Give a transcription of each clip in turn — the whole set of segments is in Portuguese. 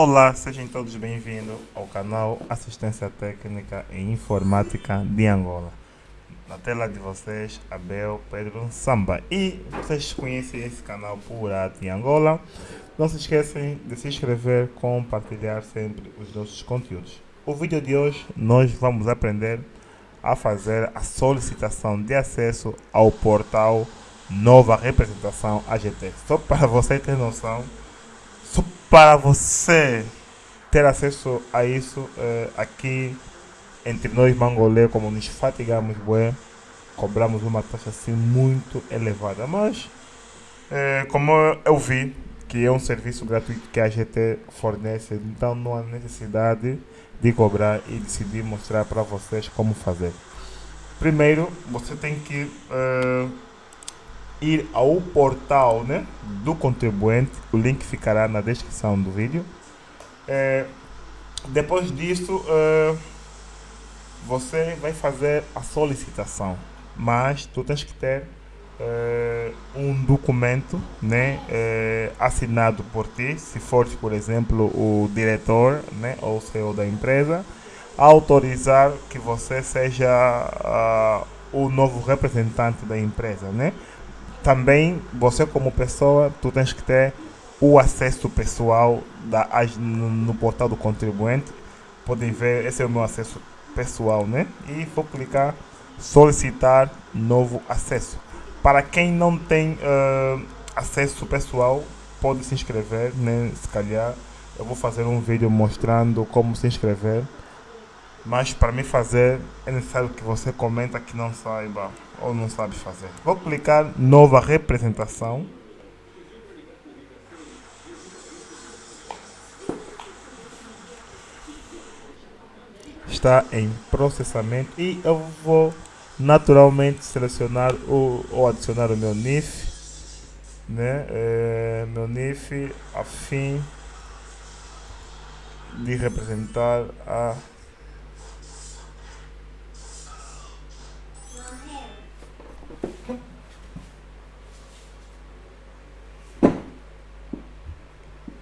Olá, sejam todos bem-vindos ao canal Assistência Técnica e Informática de Angola. Na tela de vocês, Abel Pedro Samba. E vocês conhecem esse canal por de Angola. Não se esqueçam de se inscrever, compartilhar sempre os nossos conteúdos. O vídeo de hoje nós vamos aprender a fazer a solicitação de acesso ao portal Nova Representação AGT. Só para você ter noção para você ter acesso a isso, eh, aqui entre nós mangolê, como nos fatigamos, bué, cobramos uma taxa assim muito elevada. Mas, eh, como eu vi que é um serviço gratuito que a GT fornece, então não há necessidade de cobrar e decidir mostrar para vocês como fazer. Primeiro, você tem que uh, ir ao portal né, do contribuinte, o link ficará na descrição do vídeo. É, depois disso, é, você vai fazer a solicitação, mas tu tens que ter é, um documento né, é, assinado por ti, se for, por exemplo, o diretor né, ou o CEO da empresa, autorizar que você seja uh, o novo representante da empresa, né? Também você como pessoa, tu tens que ter o acesso pessoal da, no, no portal do contribuinte. Podem ver, esse é o meu acesso pessoal, né? E vou clicar solicitar novo acesso. Para quem não tem uh, acesso pessoal, pode se inscrever, né? Se calhar eu vou fazer um vídeo mostrando como se inscrever mas para me fazer é necessário que você comenta que não saiba ou não sabe fazer. Vou clicar nova representação. Está em processamento e eu vou naturalmente selecionar ou adicionar o meu NIF, né? É, meu NIF a fim de representar a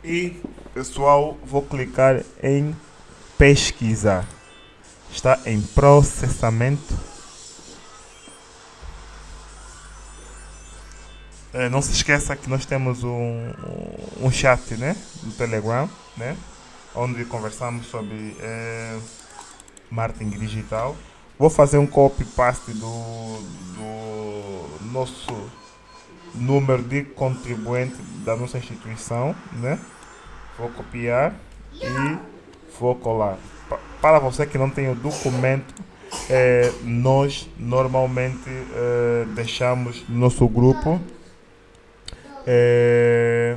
E pessoal, vou clicar em pesquisar. Está em processamento. É, não se esqueça que nós temos um, um chat né, no Telegram, né, onde conversamos sobre é, marketing digital. Vou fazer um copy-paste do, do nosso número de contribuinte da nossa instituição, né? Vou copiar e vou colar. Para você que não tem o documento, é, nós normalmente é, deixamos no nosso grupo é,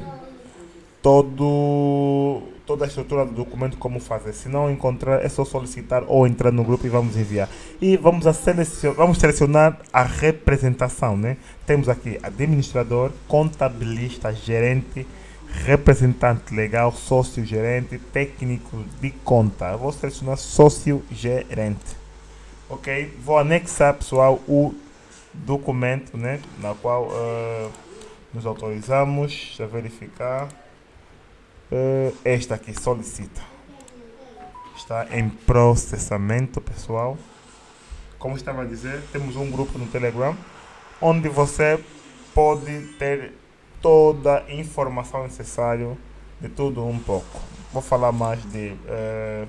todo toda a estrutura do documento como fazer. Se não encontrar, é só solicitar ou entrar no grupo e vamos enviar. E vamos, a selecionar, vamos selecionar a representação. Né? Temos aqui administrador, contabilista, gerente, representante legal, sócio-gerente, técnico de conta. Vou selecionar sócio-gerente. Ok? Vou anexar, pessoal, o documento né, na qual uh, nos autorizamos a verificar. Uh, esta aqui solicita. Está em processamento, pessoal. Como estava a dizer, temos um grupo no Telegram onde você pode ter toda a informação necessária de tudo um pouco. Vou falar mais de uh,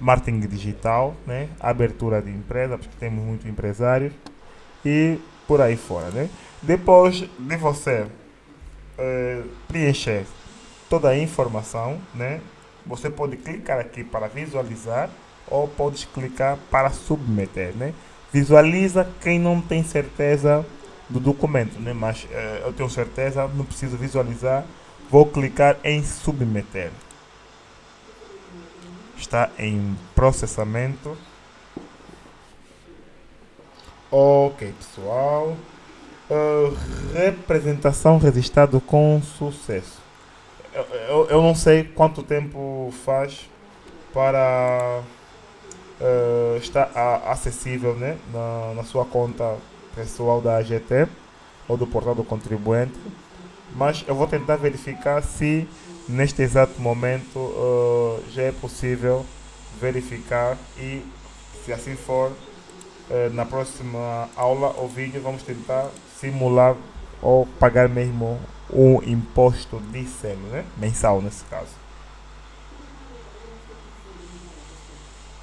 marketing digital, né? abertura de empresa, porque temos muitos empresários e por aí fora. Né? Depois de você uh, preencher toda a informação, né? Você pode clicar aqui para visualizar ou pode clicar para submeter, né? Visualiza quem não tem certeza do documento, né? Mas eh, eu tenho certeza, não preciso visualizar. Vou clicar em submeter. Está em processamento. Ok, pessoal. Uh, representação registrado com sucesso eu, eu não sei quanto tempo faz para uh, estar acessível né, na, na sua conta pessoal da AGT ou do portal do contribuinte, mas eu vou tentar verificar se neste exato momento uh, já é possível verificar e se assim for uh, na próxima aula ou vídeo vamos tentar simular ou pagar mesmo o imposto de selo, né? mensal nesse caso.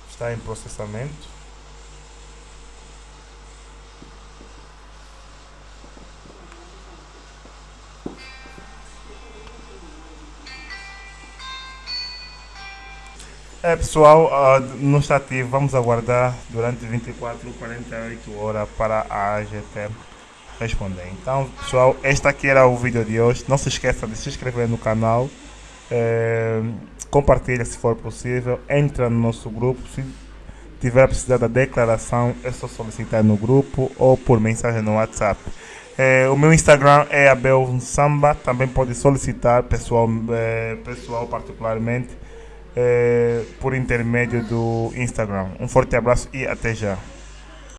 Está em processamento. É pessoal, uh, não está ativo, vamos aguardar durante 24 ou 48 horas para a AGT responder. Então pessoal, este aqui era o vídeo de hoje. Não se esqueça de se inscrever no canal, é, compartilha se for possível, entra no nosso grupo. Se tiver a precisar da declaração, é só solicitar no grupo ou por mensagem no WhatsApp. É, o meu Instagram é Abel Samba, também pode solicitar pessoal, é, pessoal particularmente é, por intermédio do Instagram. Um forte abraço e até já.